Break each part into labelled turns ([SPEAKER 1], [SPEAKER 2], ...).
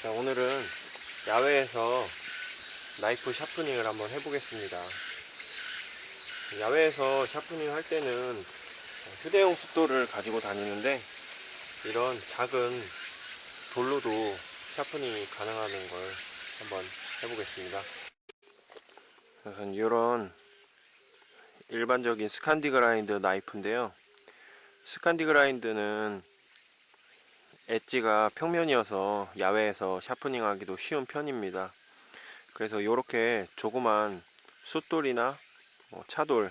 [SPEAKER 1] 자, 오늘은 야외에서 나이프 sharpening을 한번 해보겠습니다. 야외에서 sharpening 할 때는 휴대용 숫돌을 가지고 다니는데 이런 작은 돌로도 sharpening이 가능하는 걸 한번 해보겠습니다. 우선 이런 일반적인 Scandi grind 나이프인데요. Scandi grind는 엣지가 평면이어서 야외에서 sharpening 하기도 쉬운 편입니다. 그래서 이렇게 조그만 숫돌이나 뭐 차돌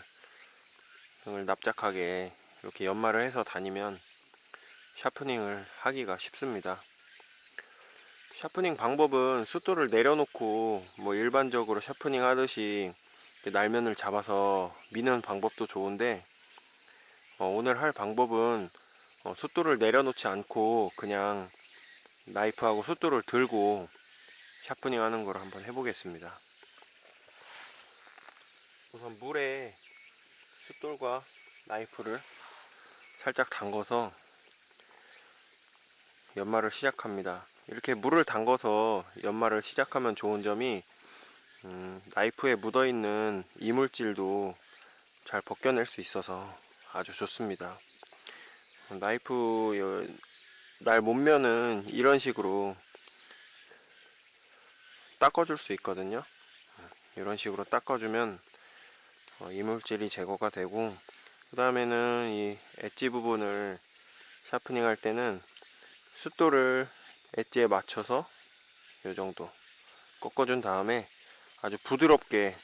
[SPEAKER 1] 등을 납작하게 이렇게 연마를 해서 다니면 sharpening을 하기가 쉽습니다. sharpening 방법은 숫돌을 내려놓고 뭐 일반적으로 sharpening 하듯이 날면을 잡아서 미는 방법도 좋은데 어, 오늘 할 방법은 어, 숫돌을 내려놓지 않고 그냥 나이프하고 숫돌을 들고 샤프닝 하는 걸 한번 해보겠습니다. 우선 물에 숫돌과 나이프를 살짝 담궈서 연마를 시작합니다. 이렇게 물을 담궈서 연마를 시작하면 좋은 점이 음, 나이프에 묻어있는 이물질도 잘 벗겨낼 수 있어서 아주 좋습니다 나이프 날 못면은 이런 식으로 닦아줄 수 있거든요. 이런 식으로 닦아주면 어, 이물질이 제거가 되고 그 다음에는 이 엣지 부분을 샤프닝 할 때는 숫돌을 엣지에 맞춰서 이 정도 꺾어준 다음에 아주 부드럽게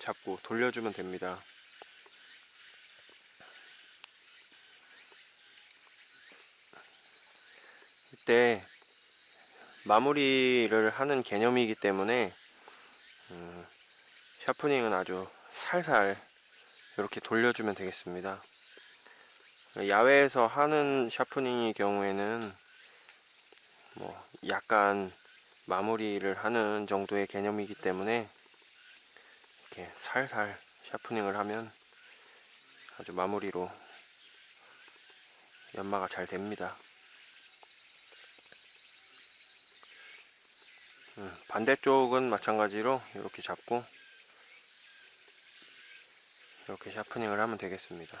[SPEAKER 1] 잡고 돌려주면 됩니다 때 마무리를 하는 개념이기 때문에 음, 샤프닝은 아주 살살 이렇게 돌려주면 되겠습니다. 야외에서 하는 샤프닝의 경우에는 뭐 약간 마무리를 하는 정도의 개념이기 때문에 이렇게 살살 샤프닝을 하면 아주 마무리로 연마가 잘 됩니다 반대쪽은 마찬가지로 이렇게 잡고 이렇게 샤프닝을 하면 되겠습니다.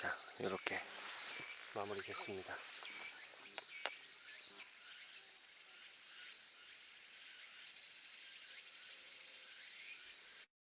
[SPEAKER 1] 자 이렇게 마무리 됐습니다